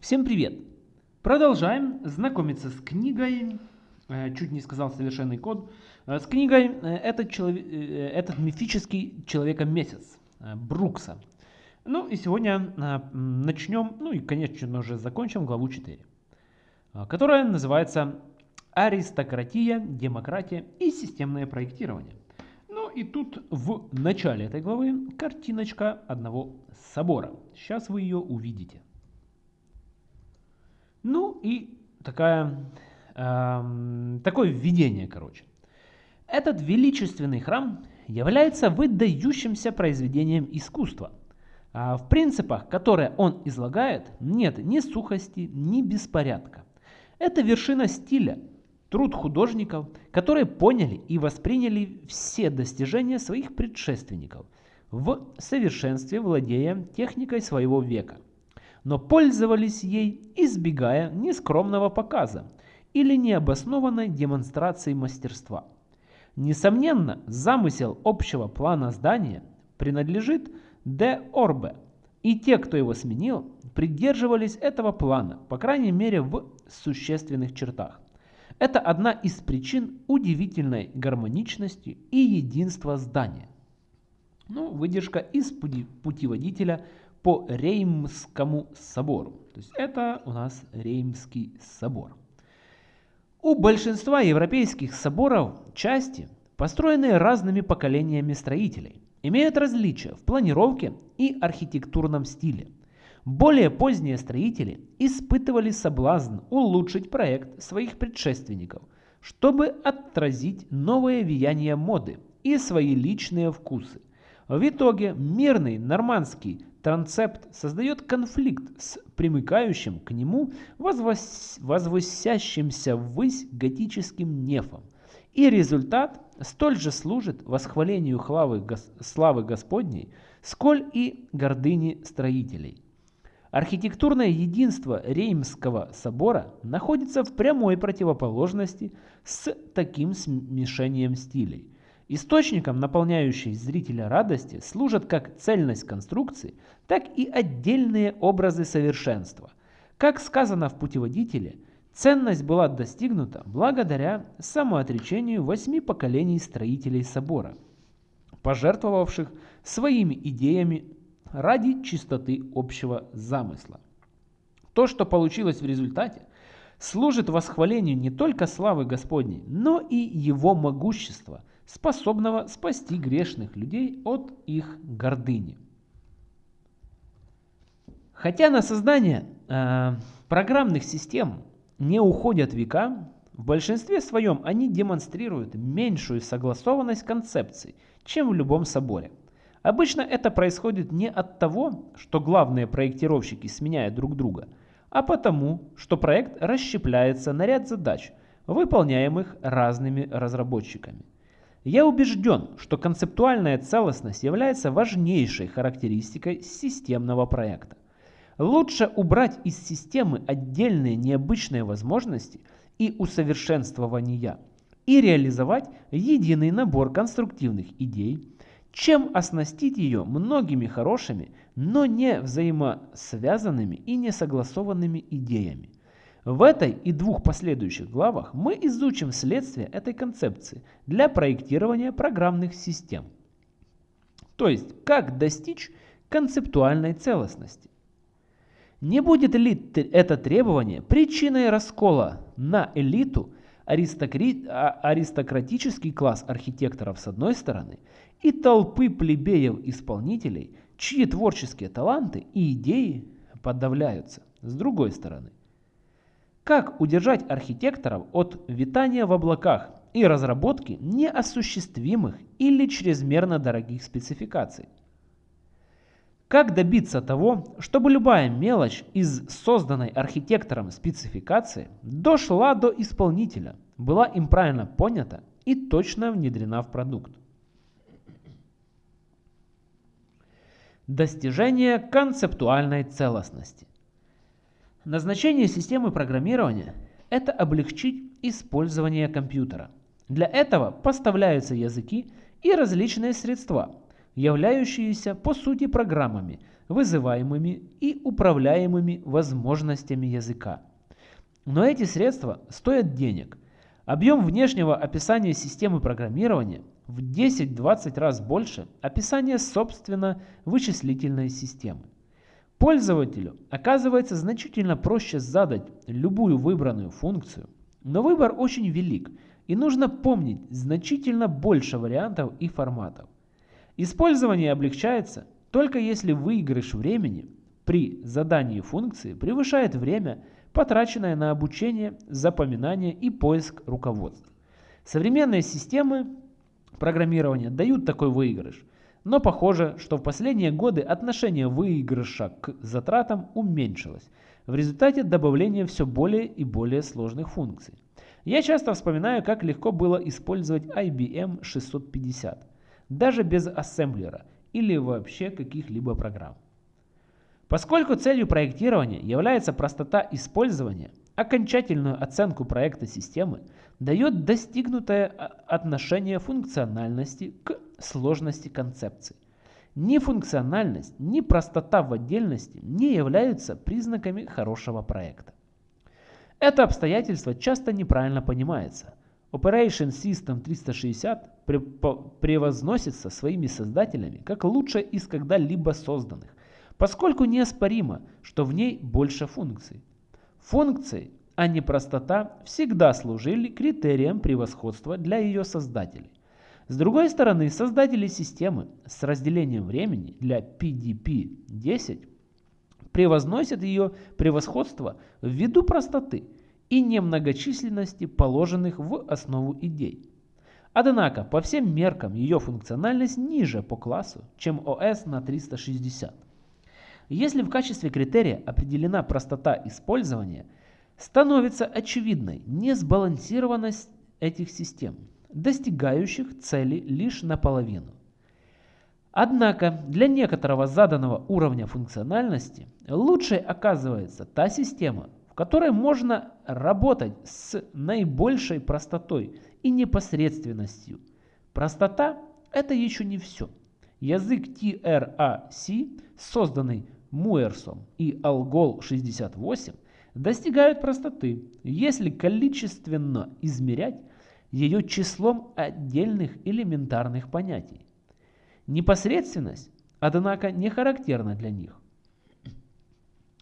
Всем привет! Продолжаем знакомиться с книгой, э, чуть не сказал совершенный код, э, с книгой э, «Этот, человек, этот мифический человека-месяц» Брукса. Ну и сегодня начнем, ну и конечно уже закончим главу 4, которая называется «Аристократия, демократия и системное проектирование». Ну и тут в начале этой главы картиночка одного собора. Сейчас вы ее увидите. Ну и такая, э, такое введение, короче. Этот величественный храм является выдающимся произведением искусства. А в принципах, которые он излагает, нет ни сухости, ни беспорядка. Это вершина стиля, труд художников, которые поняли и восприняли все достижения своих предшественников в совершенстве владея техникой своего века – но пользовались ей, избегая нескромного показа или необоснованной демонстрации мастерства. Несомненно, замысел общего плана здания принадлежит Де Орбе, и те, кто его сменил, придерживались этого плана, по крайней мере в существенных чертах. Это одна из причин удивительной гармоничности и единства здания. Ну, выдержка из путеводителя по Реймскому собору. То есть это у нас Реймский собор. У большинства европейских соборов части, построенные разными поколениями строителей, имеют различия в планировке и архитектурном стиле. Более поздние строители испытывали соблазн улучшить проект своих предшественников, чтобы отразить новое влияние моды и свои личные вкусы. В итоге мирный нормандский Трансепт создает конфликт с примыкающим к нему возвос... возвысящимся ввысь готическим нефом. И результат столь же служит восхвалению славы, славы Господней, сколь и гордыни строителей. Архитектурное единство Реймского собора находится в прямой противоположности с таким смешением стилей. Источником, наполняющей зрителя радости, служат как цельность конструкции, так и отдельные образы совершенства. Как сказано в путеводителе, ценность была достигнута благодаря самоотречению восьми поколений строителей собора, пожертвовавших своими идеями ради чистоты общего замысла. То, что получилось в результате, служит восхвалению не только славы Господней, но и Его могущества – способного спасти грешных людей от их гордыни. Хотя на создание э, программных систем не уходят века, в большинстве своем они демонстрируют меньшую согласованность концепций, чем в любом соборе. Обычно это происходит не от того, что главные проектировщики сменяют друг друга, а потому, что проект расщепляется на ряд задач, выполняемых разными разработчиками. Я убежден, что концептуальная целостность является важнейшей характеристикой системного проекта. Лучше убрать из системы отдельные необычные возможности и усовершенствования и реализовать единый набор конструктивных идей, чем оснастить ее многими хорошими, но не взаимосвязанными и несогласованными идеями. В этой и двух последующих главах мы изучим следствие этой концепции для проектирования программных систем. То есть, как достичь концептуальной целостности. Не будет ли это требование причиной раскола на элиту, а, аристократический класс архитекторов с одной стороны и толпы плебеев-исполнителей, чьи творческие таланты и идеи подавляются с другой стороны? Как удержать архитекторов от витания в облаках и разработки неосуществимых или чрезмерно дорогих спецификаций? Как добиться того, чтобы любая мелочь из созданной архитектором спецификации дошла до исполнителя, была им правильно понята и точно внедрена в продукт? Достижение концептуальной целостности. Назначение системы программирования – это облегчить использование компьютера. Для этого поставляются языки и различные средства, являющиеся по сути программами, вызываемыми и управляемыми возможностями языка. Но эти средства стоят денег. Объем внешнего описания системы программирования в 10-20 раз больше описания собственно вычислительной системы. Пользователю оказывается значительно проще задать любую выбранную функцию, но выбор очень велик и нужно помнить значительно больше вариантов и форматов. Использование облегчается только если выигрыш времени при задании функции превышает время, потраченное на обучение, запоминание и поиск руководств. Современные системы программирования дают такой выигрыш, но похоже, что в последние годы отношение выигрыша к затратам уменьшилось в результате добавления все более и более сложных функций. Я часто вспоминаю, как легко было использовать IBM 650, даже без ассемблера или вообще каких-либо программ. Поскольку целью проектирования является простота использования, окончательную оценку проекта системы дает достигнутое отношение функциональности к сложности концепции. Ни функциональность, ни простота в отдельности не являются признаками хорошего проекта. Это обстоятельство часто неправильно понимается. Operation System 360 превозносится своими создателями как лучшая из когда-либо созданных, поскольку неоспоримо, что в ней больше функций. Функции, а не простота, всегда служили критерием превосходства для ее создателей. С другой стороны, создатели системы с разделением времени для PDP-10 превозносят ее превосходство ввиду простоты и немногочисленности положенных в основу идей. Однако, по всем меркам ее функциональность ниже по классу, чем OS на 360. Если в качестве критерия определена простота использования, становится очевидной несбалансированность этих систем – достигающих цели лишь наполовину. Однако для некоторого заданного уровня функциональности лучшей оказывается та система, в которой можно работать с наибольшей простотой и непосредственностью. Простота – это еще не все. Язык TRAC, созданный Муэрсом и Algol 68, достигают простоты, если количественно измерять ее числом отдельных элементарных понятий. Непосредственность, однако, не характерна для них.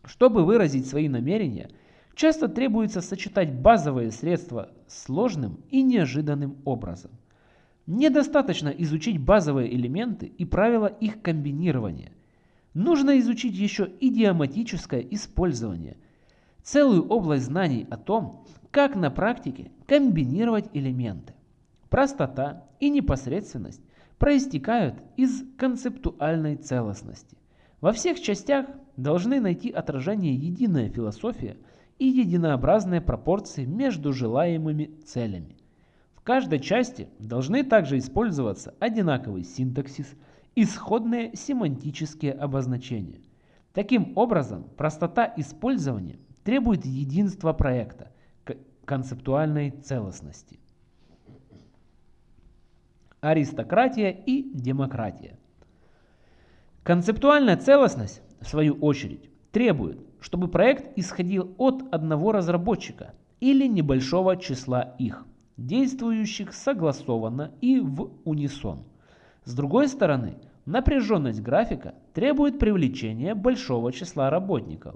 Чтобы выразить свои намерения, часто требуется сочетать базовые средства сложным и неожиданным образом. Недостаточно изучить базовые элементы и правила их комбинирования. Нужно изучить еще идиоматическое использование, целую область знаний о том, как на практике комбинировать элементы. Простота и непосредственность проистекают из концептуальной целостности. Во всех частях должны найти отражение единая философия и единообразные пропорции между желаемыми целями. В каждой части должны также использоваться одинаковый синтаксис, исходные семантические обозначения. Таким образом, простота использования требует единства проекта, концептуальной целостности. Аристократия и демократия. Концептуальная целостность, в свою очередь, требует, чтобы проект исходил от одного разработчика или небольшого числа их, действующих согласованно и в унисон. С другой стороны, напряженность графика требует привлечения большого числа работников.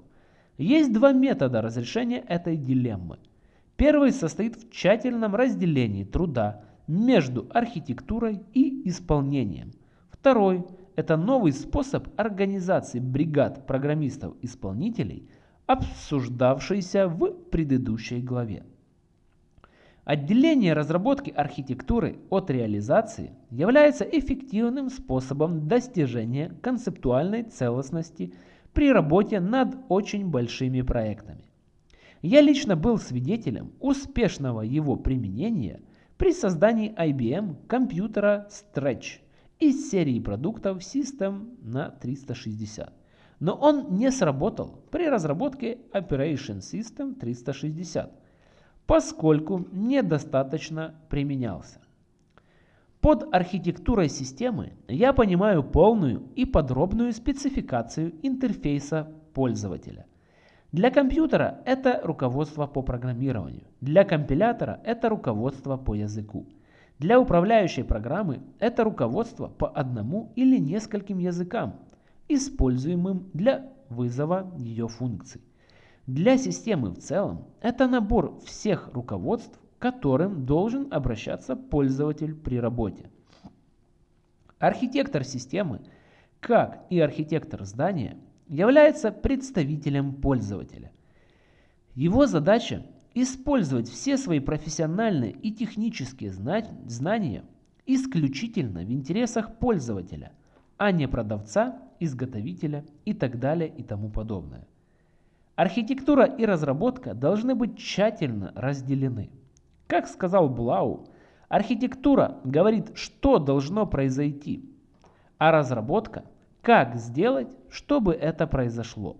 Есть два метода разрешения этой дилеммы – Первый состоит в тщательном разделении труда между архитектурой и исполнением. Второй – это новый способ организации бригад программистов-исполнителей, обсуждавшийся в предыдущей главе. Отделение разработки архитектуры от реализации является эффективным способом достижения концептуальной целостности при работе над очень большими проектами. Я лично был свидетелем успешного его применения при создании IBM компьютера Stretch из серии продуктов System на 360. Но он не сработал при разработке Operation System 360, поскольку недостаточно применялся. Под архитектурой системы я понимаю полную и подробную спецификацию интерфейса пользователя. Для компьютера это руководство по программированию, для компилятора это руководство по языку. Для управляющей программы это руководство по одному или нескольким языкам, используемым для вызова ее функций. Для системы в целом это набор всех руководств, которым должен обращаться пользователь при работе. Архитектор системы, как и архитектор здания, является представителем пользователя. Его задача использовать все свои профессиональные и технические знания исключительно в интересах пользователя, а не продавца, изготовителя и так далее и тому подобное. Архитектура и разработка должны быть тщательно разделены. Как сказал Блау, архитектура говорит, что должно произойти, а разработка – как сделать, чтобы это произошло.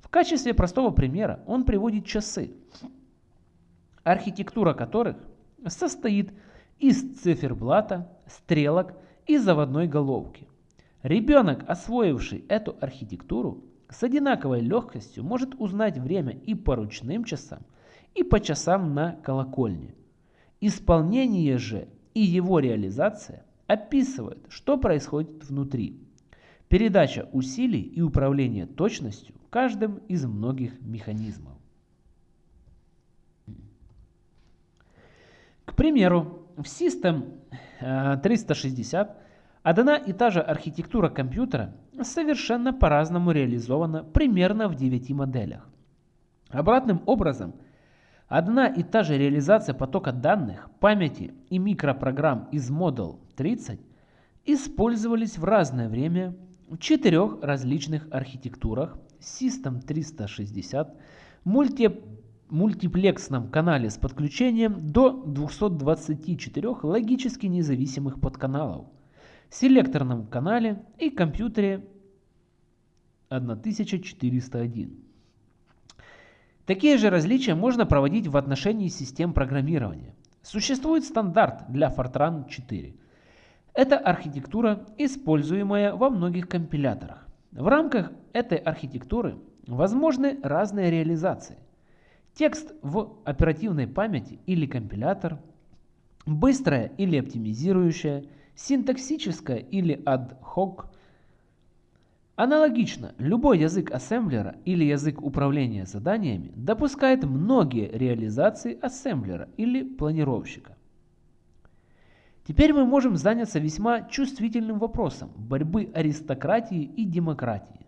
В качестве простого примера он приводит часы архитектура которых состоит из циферблата, стрелок и заводной головки. Ребенок, освоивший эту архитектуру, с одинаковой легкостью может узнать время и по ручным часам, и по часам на колокольне. Исполнение же и его реализация описывают, что происходит внутри. Передача усилий и управление точностью каждым из многих механизмов. К примеру, в System 360 э, одна и та же архитектура компьютера совершенно по-разному реализована примерно в 9 моделях. Обратным образом, одна и та же реализация потока данных, памяти и микропрограмм из Model 30 использовались в разное время в четырех различных архитектурах System 360, мульти мультиплексном канале с подключением до 224 логически независимых подканалов, селекторном канале и компьютере 1401. Такие же различия можно проводить в отношении систем программирования. Существует стандарт для Fortran 4. Это архитектура, используемая во многих компиляторах. В рамках этой архитектуры возможны разные реализации – Текст в оперативной памяти или компилятор, быстрая или оптимизирующая, синтаксическая или ad hoc. Аналогично, любой язык ассемблера или язык управления заданиями допускает многие реализации ассемблера или планировщика. Теперь мы можем заняться весьма чувствительным вопросом борьбы аристократии и демократии.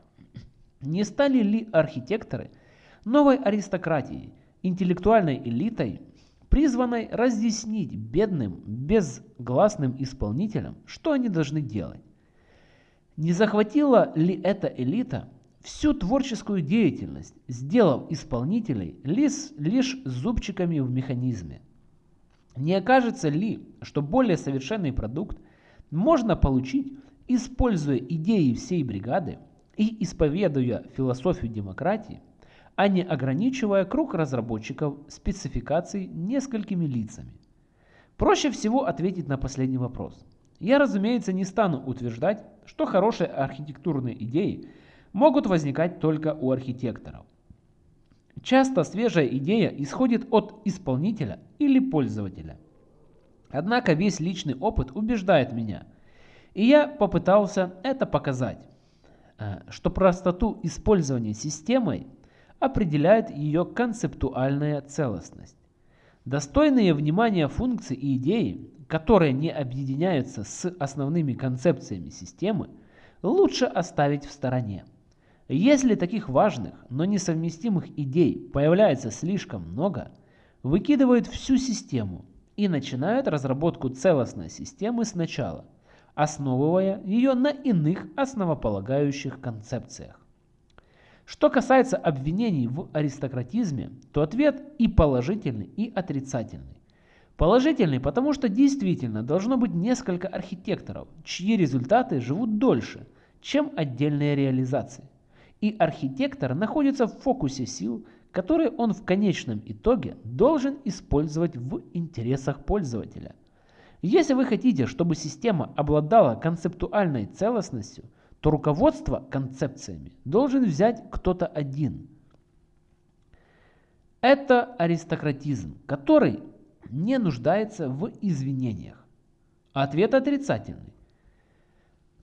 Не стали ли архитекторы – новой аристократией, интеллектуальной элитой, призванной разъяснить бедным, безгласным исполнителям, что они должны делать. Не захватила ли эта элита всю творческую деятельность, сделав исполнителей лишь, лишь зубчиками в механизме? Не окажется ли, что более совершенный продукт можно получить, используя идеи всей бригады и исповедуя философию демократии, а не ограничивая круг разработчиков спецификаций несколькими лицами. Проще всего ответить на последний вопрос. Я, разумеется, не стану утверждать, что хорошие архитектурные идеи могут возникать только у архитекторов. Часто свежая идея исходит от исполнителя или пользователя. Однако весь личный опыт убеждает меня, и я попытался это показать, э, что простоту использования системой определяет ее концептуальная целостность. Достойные внимания функции и идеи, которые не объединяются с основными концепциями системы, лучше оставить в стороне. Если таких важных, но несовместимых идей появляется слишком много, выкидывают всю систему и начинают разработку целостной системы сначала, основывая ее на иных основополагающих концепциях. Что касается обвинений в аристократизме, то ответ и положительный, и отрицательный. Положительный, потому что действительно должно быть несколько архитекторов, чьи результаты живут дольше, чем отдельные реализации. И архитектор находится в фокусе сил, которые он в конечном итоге должен использовать в интересах пользователя. Если вы хотите, чтобы система обладала концептуальной целостностью, то руководство концепциями должен взять кто-то один. Это аристократизм, который не нуждается в извинениях. Ответ отрицательный.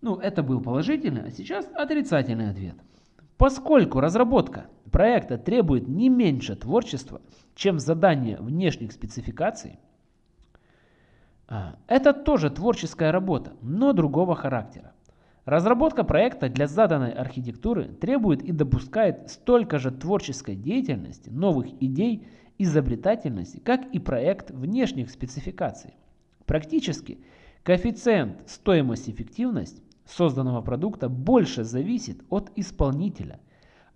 Ну, это был положительный, а сейчас отрицательный ответ. Поскольку разработка проекта требует не меньше творчества, чем задание внешних спецификаций, а, это тоже творческая работа, но другого характера. Разработка проекта для заданной архитектуры требует и допускает столько же творческой деятельности, новых идей, изобретательности, как и проект внешних спецификаций. Практически коэффициент стоимость-эффективность созданного продукта больше зависит от исполнителя,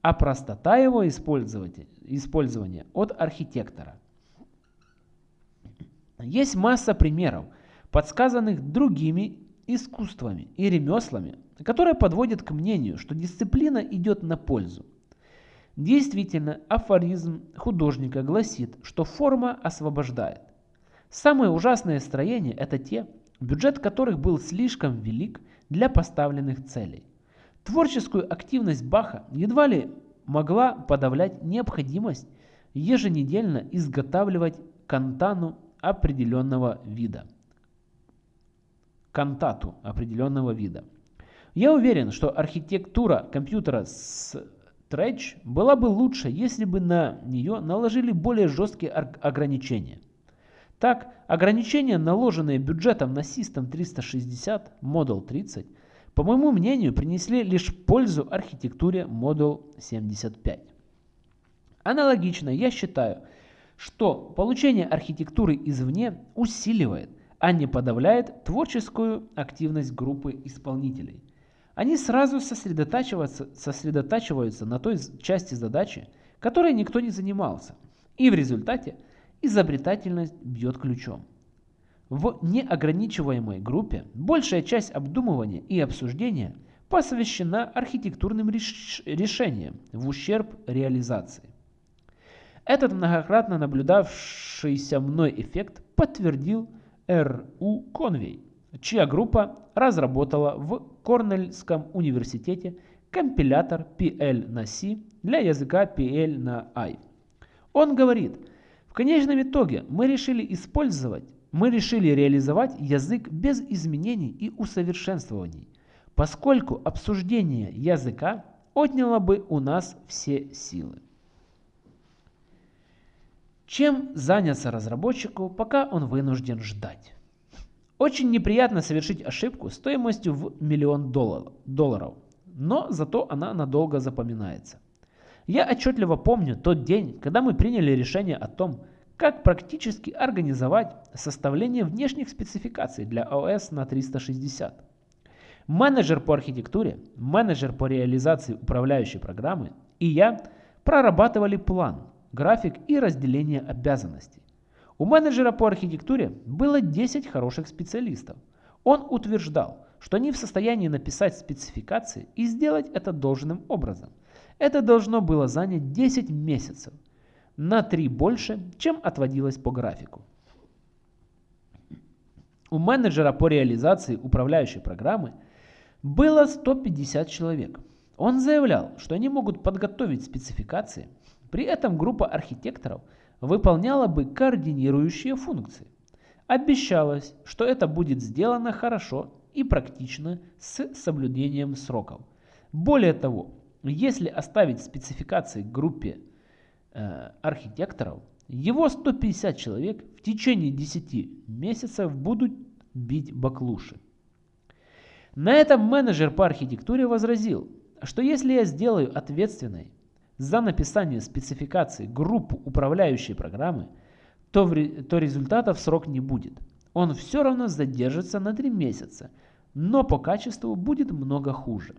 а простота его использования от архитектора. Есть масса примеров, подсказанных другими искусствами и ремеслами, которые подводят к мнению, что дисциплина идет на пользу. Действительно, афоризм художника гласит, что форма освобождает. Самые ужасные строения – это те, бюджет которых был слишком велик для поставленных целей. Творческую активность Баха едва ли могла подавлять необходимость еженедельно изготавливать кантану определенного вида. Кантату определенного вида. Я уверен, что архитектура компьютера с Stretch была бы лучше, если бы на нее наложили более жесткие ограничения. Так, ограничения, наложенные бюджетом на System 360 Model 30, по моему мнению, принесли лишь пользу архитектуре Model 75. Аналогично, я считаю, что получение архитектуры извне усиливает, а не подавляет творческую активность группы исполнителей. Они сразу сосредотачиваются, сосредотачиваются на той части задачи, которой никто не занимался, и в результате изобретательность бьет ключом. В неограничиваемой группе большая часть обдумывания и обсуждения посвящена архитектурным реш решениям в ущерб реализации. Этот многократно наблюдавшийся мной эффект подтвердил Р.У. Конвей, чья группа разработала в Корнельском университете компилятор PL на C для языка PL на I. Он говорит, в конечном итоге мы решили использовать, мы решили реализовать язык без изменений и усовершенствований, поскольку обсуждение языка отняло бы у нас все силы. Чем заняться разработчику, пока он вынужден ждать? Очень неприятно совершить ошибку стоимостью в миллион долларов, но зато она надолго запоминается. Я отчетливо помню тот день, когда мы приняли решение о том, как практически организовать составление внешних спецификаций для ОС на 360. Менеджер по архитектуре, менеджер по реализации управляющей программы и я прорабатывали план – график и разделение обязанностей. У менеджера по архитектуре было 10 хороших специалистов. Он утверждал, что они в состоянии написать спецификации и сделать это должным образом. Это должно было занять 10 месяцев, на 3 больше, чем отводилось по графику. У менеджера по реализации управляющей программы было 150 человек. Он заявлял, что они могут подготовить спецификации при этом группа архитекторов выполняла бы координирующие функции. Обещалось, что это будет сделано хорошо и практично с соблюдением сроков. Более того, если оставить спецификации группе э, архитекторов, его 150 человек в течение 10 месяцев будут бить баклуши. На этом менеджер по архитектуре возразил, что если я сделаю ответственной за написание спецификации группу управляющей программы, то, в, то результата в срок не будет. Он все равно задержится на 3 месяца, но по качеству будет много хуже.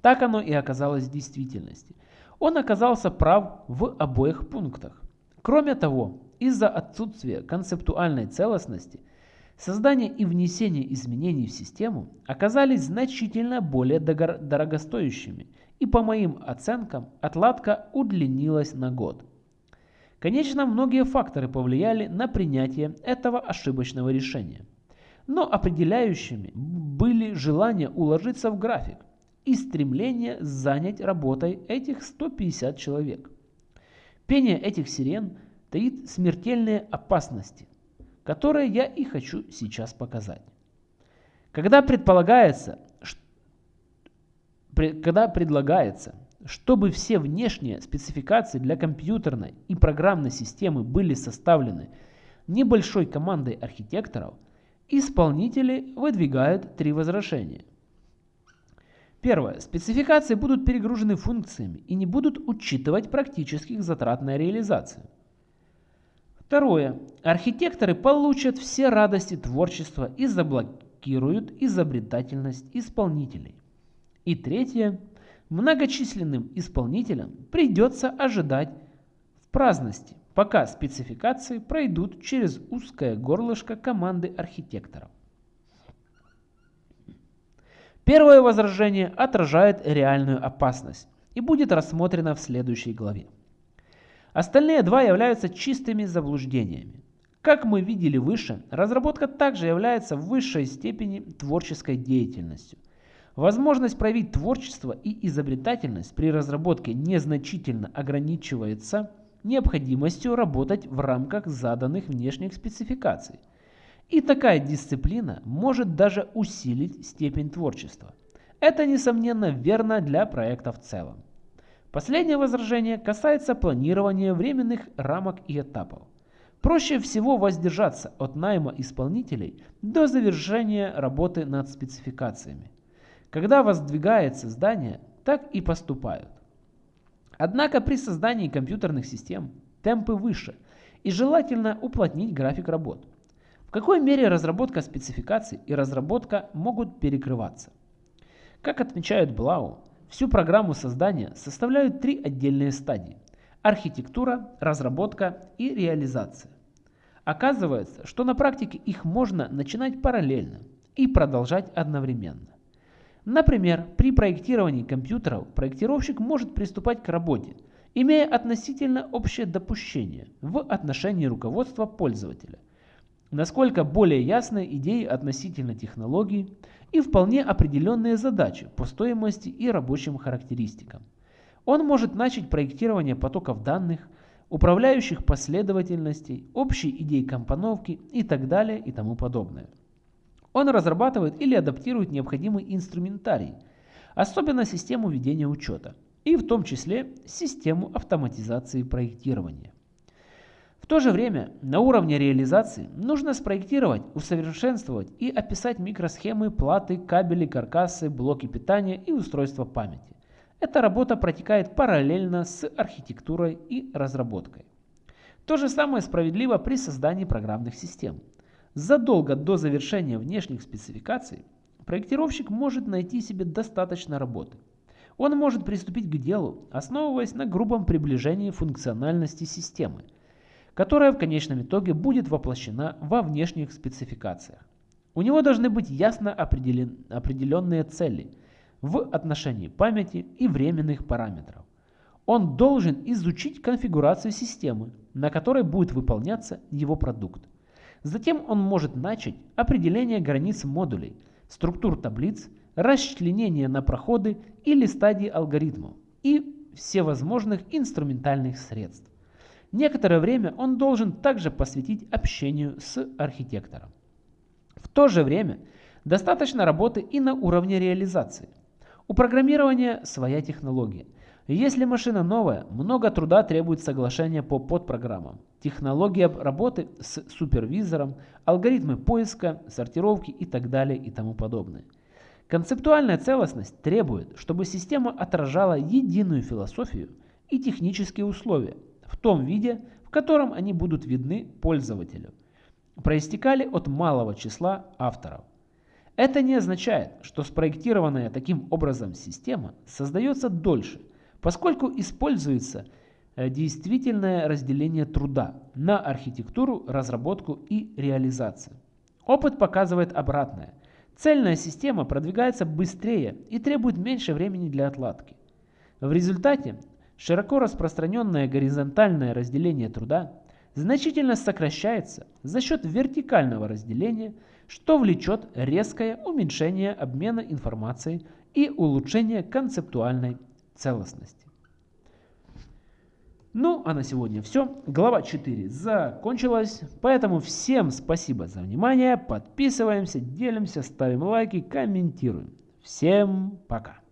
Так оно и оказалось в действительности. Он оказался прав в обоих пунктах. Кроме того, из-за отсутствия концептуальной целостности, создание и внесение изменений в систему оказались значительно более дорогостоящими – и по моим оценкам отладка удлинилась на год. Конечно, многие факторы повлияли на принятие этого ошибочного решения. но определяющими были желание уложиться в график и стремление занять работой этих 150 человек. Пение этих сирен таит смертельные опасности, которые я и хочу сейчас показать. Когда предполагается, когда предлагается, чтобы все внешние спецификации для компьютерной и программной системы были составлены небольшой командой архитекторов, исполнители выдвигают три возражения. Первое. Спецификации будут перегружены функциями и не будут учитывать практических затрат на реализацию. Второе. Архитекторы получат все радости творчества и заблокируют изобретательность исполнителей. И третье. Многочисленным исполнителям придется ожидать в праздности, пока спецификации пройдут через узкое горлышко команды архитекторов. Первое возражение отражает реальную опасность и будет рассмотрено в следующей главе. Остальные два являются чистыми заблуждениями. Как мы видели выше, разработка также является в высшей степени творческой деятельностью. Возможность проявить творчество и изобретательность при разработке незначительно ограничивается необходимостью работать в рамках заданных внешних спецификаций – и такая дисциплина может даже усилить степень творчества. Это, несомненно, верно для проекта в целом. Последнее возражение касается планирования временных рамок и этапов. Проще всего воздержаться от найма исполнителей до завершения работы над спецификациями. Когда воздвигается здание, так и поступают. Однако при создании компьютерных систем темпы выше и желательно уплотнить график работ какой мере разработка спецификаций и разработка могут перекрываться? Как отмечают Блау, всю программу создания составляют три отдельные стадии – архитектура, разработка и реализация. Оказывается, что на практике их можно начинать параллельно и продолжать одновременно. Например, при проектировании компьютеров проектировщик может приступать к работе, имея относительно общее допущение в отношении руководства пользователя – насколько более ясны идеи относительно технологий и вполне определенные задачи по стоимости и рабочим характеристикам. Он может начать проектирование потоков данных, управляющих последовательностей, общей идей компоновки и так далее и тому подобное. Он разрабатывает или адаптирует необходимый инструментарий, особенно систему ведения учета, и в том числе систему автоматизации проектирования. В то же время на уровне реализации нужно спроектировать, усовершенствовать и описать микросхемы, платы, кабели, каркасы, блоки питания и устройства памяти. Эта работа протекает параллельно с архитектурой и разработкой. То же самое справедливо при создании программных систем. Задолго до завершения внешних спецификаций проектировщик может найти себе достаточно работы. Он может приступить к делу, основываясь на грубом приближении функциональности системы – которая в конечном итоге будет воплощена во внешних спецификациях. У него должны быть ясно определен, определенные цели в отношении памяти и временных параметров. Он должен изучить конфигурацию системы, на которой будет выполняться его продукт. Затем он может начать определение границ модулей, структур таблиц, расчленение на проходы или стадии алгоритмов и всевозможных инструментальных средств. Некоторое время он должен также посвятить общению с архитектором. В то же время достаточно работы и на уровне реализации. У программирования своя технология. Если машина новая, много труда требует соглашения по подпрограммам, технология работы с супервизором, алгоритмы поиска, сортировки и так далее и тому подобное. Концептуальная целостность требует, чтобы система отражала единую философию и технические условия, в том виде, в котором они будут видны пользователю, проистекали от малого числа авторов. Это не означает, что спроектированная таким образом система создается дольше, поскольку используется действительное разделение труда на архитектуру, разработку и реализацию. Опыт показывает обратное. Цельная система продвигается быстрее и требует меньше времени для отладки. В результате Широко распространенное горизонтальное разделение труда значительно сокращается за счет вертикального разделения, что влечет резкое уменьшение обмена информацией и улучшение концептуальной целостности. Ну, а на сегодня все. Глава 4 закончилась, поэтому всем спасибо за внимание. Подписываемся, делимся, ставим лайки, комментируем. Всем пока.